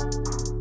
Música